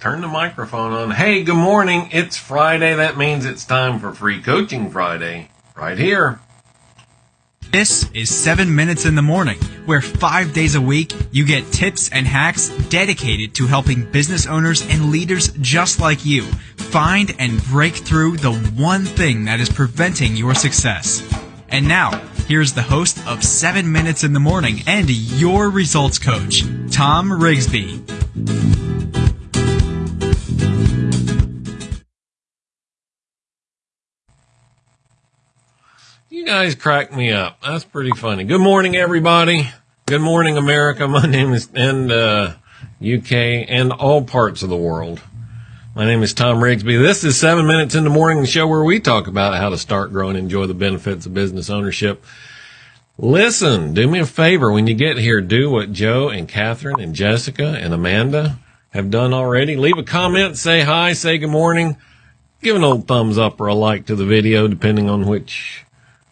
turn the microphone on. Hey, good morning. It's Friday. That means it's time for Free Coaching Friday right here. This is 7 Minutes in the Morning, where five days a week you get tips and hacks dedicated to helping business owners and leaders just like you find and break through the one thing that is preventing your success. And now, here's the host of 7 Minutes in the Morning and your results coach, Tom Rigsby. Guys crack me up. That's pretty funny. Good morning, everybody. Good morning, America. My name is, and, uh, UK and all parts of the world. My name is Tom Rigsby. This is seven minutes in the morning, the show where we talk about how to start, grow, and enjoy the benefits of business ownership. Listen, do me a favor when you get here, do what Joe and Catherine and Jessica and Amanda have done already. Leave a comment, say hi, say good morning, give an old thumbs up or a like to the video, depending on which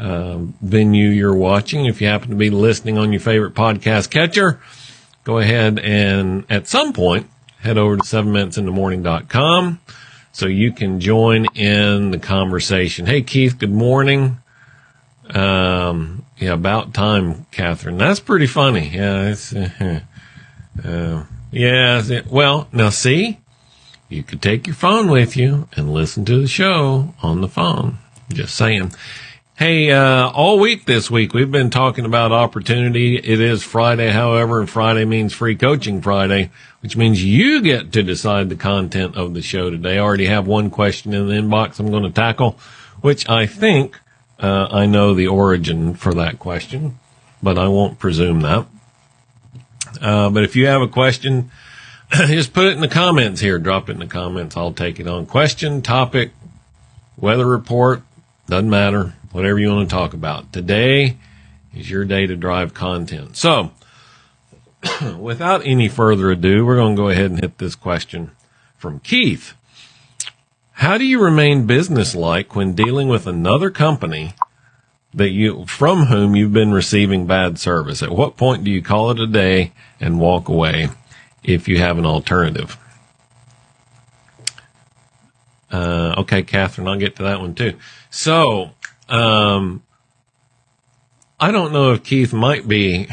um, venue you're watching. If you happen to be listening on your favorite podcast catcher, go ahead and at some point head over to 7minutesinthemorning.com so you can join in the conversation. Hey, Keith, good morning. Um, yeah, about time, Catherine. That's pretty funny. Yeah, it's, uh, uh, yeah. Well, now see, you could take your phone with you and listen to the show on the phone. Just saying. Hey, uh, all week this week, we've been talking about opportunity. It is Friday, however, and Friday means free coaching Friday, which means you get to decide the content of the show today. I already have one question in the inbox I'm going to tackle, which I think, uh, I know the origin for that question, but I won't presume that. Uh, but if you have a question, just put it in the comments here. Drop it in the comments. I'll take it on. Question, topic, weather report, doesn't matter whatever you want to talk about. Today is your day to drive content. So, without any further ado, we're going to go ahead and hit this question from Keith. How do you remain businesslike when dealing with another company that you, from whom you've been receiving bad service? At what point do you call it a day and walk away if you have an alternative? Uh, okay, Catherine, I'll get to that one too. So, um, I don't know if Keith might be,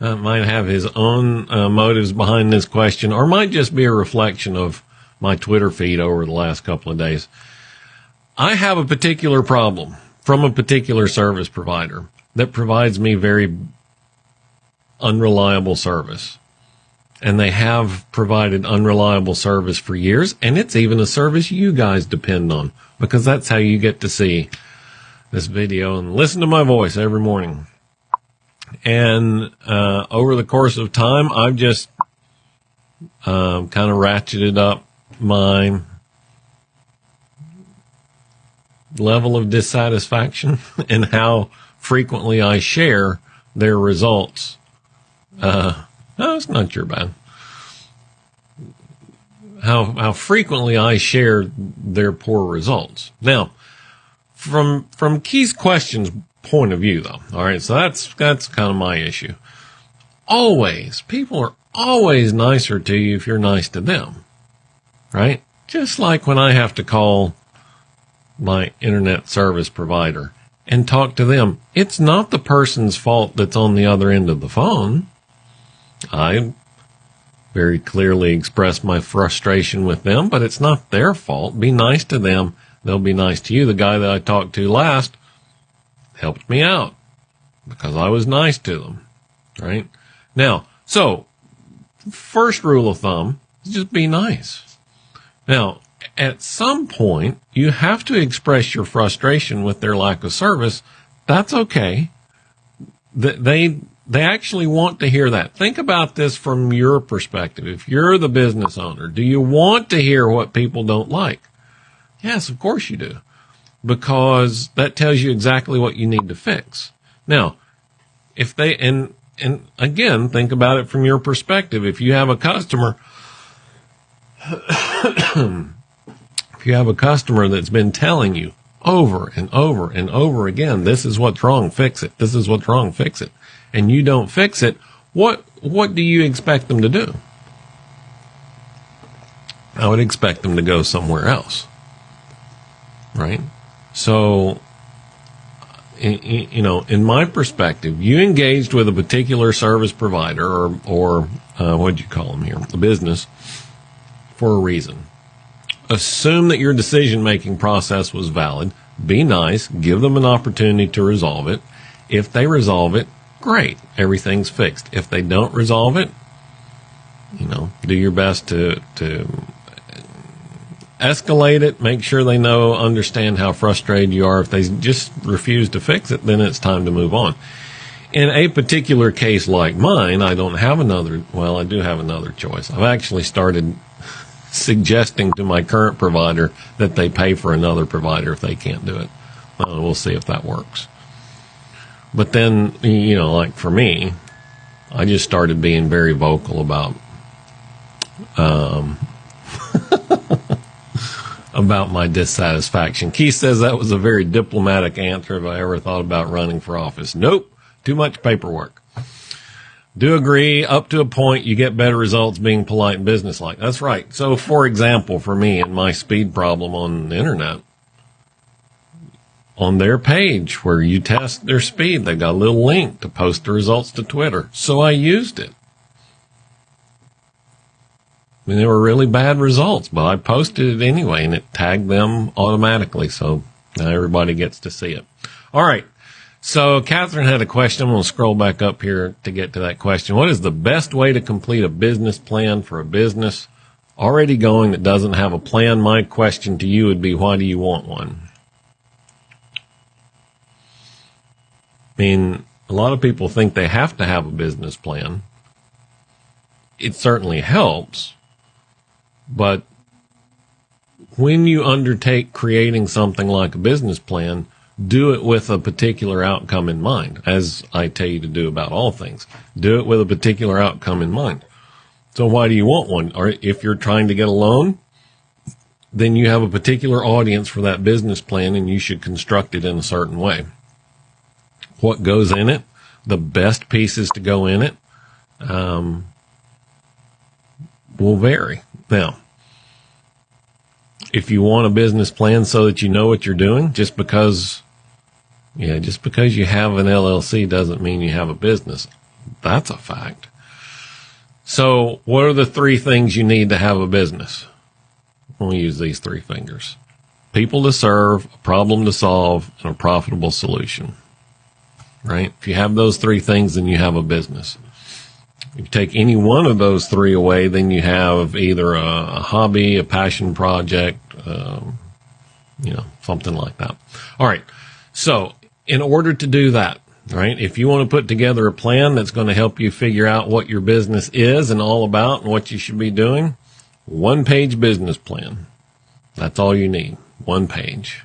uh, might have his own uh, motives behind this question, or might just be a reflection of my Twitter feed over the last couple of days. I have a particular problem from a particular service provider that provides me very unreliable service. And they have provided unreliable service for years, and it's even a service you guys depend on because that's how you get to see this video and listen to my voice every morning. And uh, over the course of time, I've just um, kind of ratcheted up my level of dissatisfaction and how frequently I share their results. Uh, it's not your bad how, how frequently I share their poor results. Now, from, from Keith's questions point of view though, all right, so that's, that's kind of my issue. Always, people are always nicer to you if you're nice to them, right? Just like when I have to call my internet service provider and talk to them. It's not the person's fault that's on the other end of the phone. I very clearly express my frustration with them, but it's not their fault. Be nice to them. They'll be nice to you. The guy that I talked to last helped me out because I was nice to them. Right now, so first rule of thumb is just be nice. Now, at some point, you have to express your frustration with their lack of service. That's okay. They, they actually want to hear that. Think about this from your perspective. If you're the business owner, do you want to hear what people don't like? Yes, of course you do. Because that tells you exactly what you need to fix. Now, if they, and, and again, think about it from your perspective. If you have a customer, if you have a customer that's been telling you over and over and over again, this is what's wrong, fix it. This is what's wrong, fix it and you don't fix it, what what do you expect them to do? I would expect them to go somewhere else. Right? So, you know, in my perspective, you engaged with a particular service provider or, or uh, what do you call them here, a business, for a reason. Assume that your decision making process was valid. Be nice. Give them an opportunity to resolve it. If they resolve it, great. Everything's fixed. If they don't resolve it, you know, do your best to, to escalate it, make sure they know, understand how frustrated you are. If they just refuse to fix it, then it's time to move on. In a particular case like mine, I don't have another, well, I do have another choice. I've actually started suggesting to my current provider that they pay for another provider if they can't do it. Well, we'll see if that works. But then, you know, like for me, I just started being very vocal about um, about my dissatisfaction. Keith says that was a very diplomatic answer if I ever thought about running for office. Nope, too much paperwork. Do agree up to a point you get better results being polite and businesslike. That's right. So for example, for me and my speed problem on the internet, on their page where you test their speed, they got a little link to post the results to Twitter. So I used it. I mean, they were really bad results, but I posted it anyway and it tagged them automatically. So now everybody gets to see it. All right. So Catherine had a question. I'm going to scroll back up here to get to that question. What is the best way to complete a business plan for a business already going that doesn't have a plan? My question to you would be, why do you want one? I mean, a lot of people think they have to have a business plan. It certainly helps, but when you undertake creating something like a business plan, do it with a particular outcome in mind, as I tell you to do about all things. Do it with a particular outcome in mind. So why do you want one? Or if you're trying to get a loan, then you have a particular audience for that business plan and you should construct it in a certain way. What goes in it, the best pieces to go in it, um, will vary. Now, if you want a business plan so that you know what you're doing, just because, yeah, just because you have an LLC doesn't mean you have a business. That's a fact. So what are the three things you need to have a business? We'll use these three fingers. People to serve, a problem to solve, and a profitable solution. Right? If you have those three things, then you have a business. If you take any one of those three away, then you have either a, a hobby, a passion project, um, you know, something like that. All right. So in order to do that, right, if you want to put together a plan that's going to help you figure out what your business is and all about and what you should be doing, one page business plan. That's all you need. One page.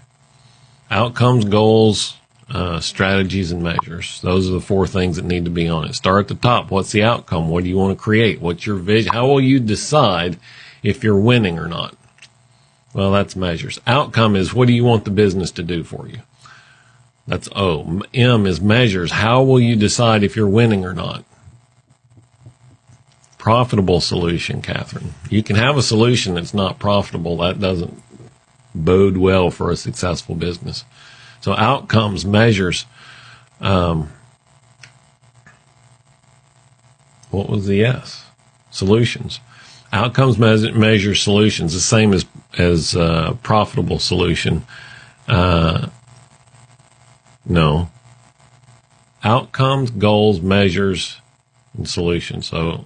Outcomes, goals, uh, strategies and measures. Those are the four things that need to be on it. Start at the top. What's the outcome? What do you want to create? What's your vision? How will you decide if you're winning or not? Well, that's measures. Outcome is what do you want the business to do for you? That's O. M is measures. How will you decide if you're winning or not? Profitable solution, Catherine. You can have a solution that's not profitable. That doesn't bode well for a successful business. So outcomes, measures. Um, what was the S? Solutions. Outcomes measure, measure solutions, the same as as uh, profitable solution. Uh, no. Outcomes, goals, measures, and solutions. So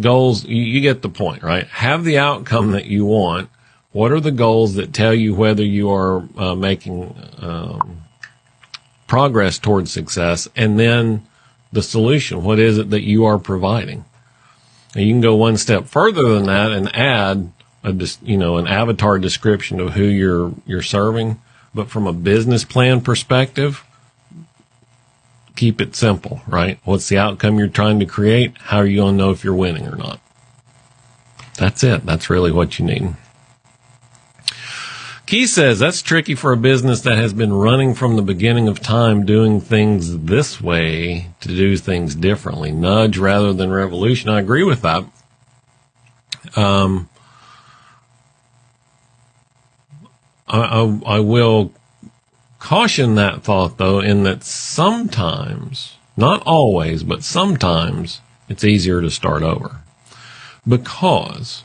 goals, you, you get the point, right? Have the outcome that you want what are the goals that tell you whether you are uh, making um, progress towards success? And then the solution. What is it that you are providing? And you can go one step further than that and add a, you know, an avatar description of who you're, you're serving. But from a business plan perspective, keep it simple, right? What's the outcome you're trying to create? How are you going to know if you're winning or not? That's it. That's really what you need. Keith says that's tricky for a business that has been running from the beginning of time doing things this way to do things differently. Nudge rather than revolution. I agree with that. Um, I, I, I will caution that thought though, in that sometimes, not always, but sometimes it's easier to start over because,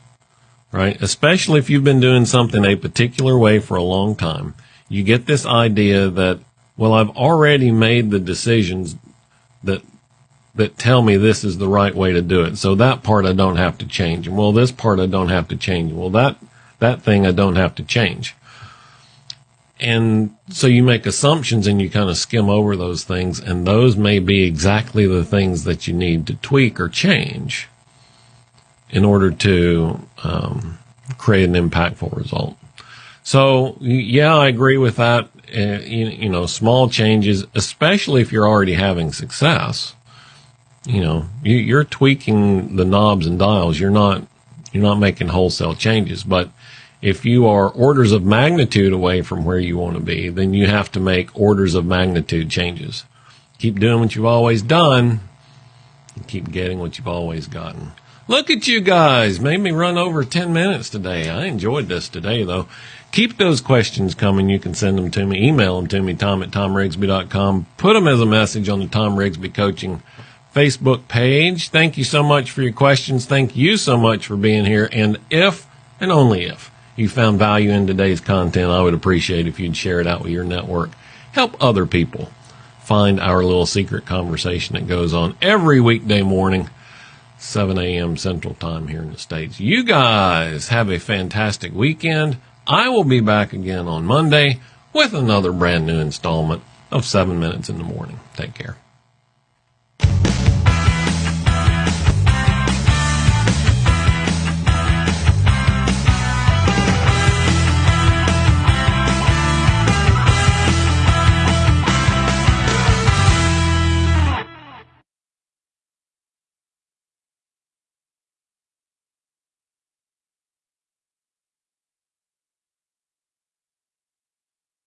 right? Especially if you've been doing something a particular way for a long time, you get this idea that, well, I've already made the decisions that that tell me this is the right way to do it. So that part I don't have to change. And well, this part I don't have to change. Well, that, that thing I don't have to change. And so you make assumptions and you kind of skim over those things and those may be exactly the things that you need to tweak or change in order to um, create an impactful result. So yeah, I agree with that. Uh, you, you know, small changes, especially if you're already having success you know, you, are tweaking the knobs and dials. You're not, you're not making wholesale changes. But if you are orders of magnitude away from where you want to be, then you have to make orders of magnitude changes. Keep doing what you've always done keep getting what you've always gotten. Look at you guys. Made me run over 10 minutes today. I enjoyed this today though. Keep those questions coming. You can send them to me. Email them to me, tom at tomrigsby.com. Put them as a message on the Tom Rigsby Coaching Facebook page. Thank you so much for your questions. Thank you so much for being here. And if, and only if, you found value in today's content, I would appreciate if you'd share it out with your network. Help other people find our little secret conversation that goes on every weekday morning, 7 a.m. Central Time here in the States. You guys have a fantastic weekend. I will be back again on Monday with another brand new installment of 7 Minutes in the Morning. Take care.